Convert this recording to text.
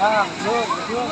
à thương thương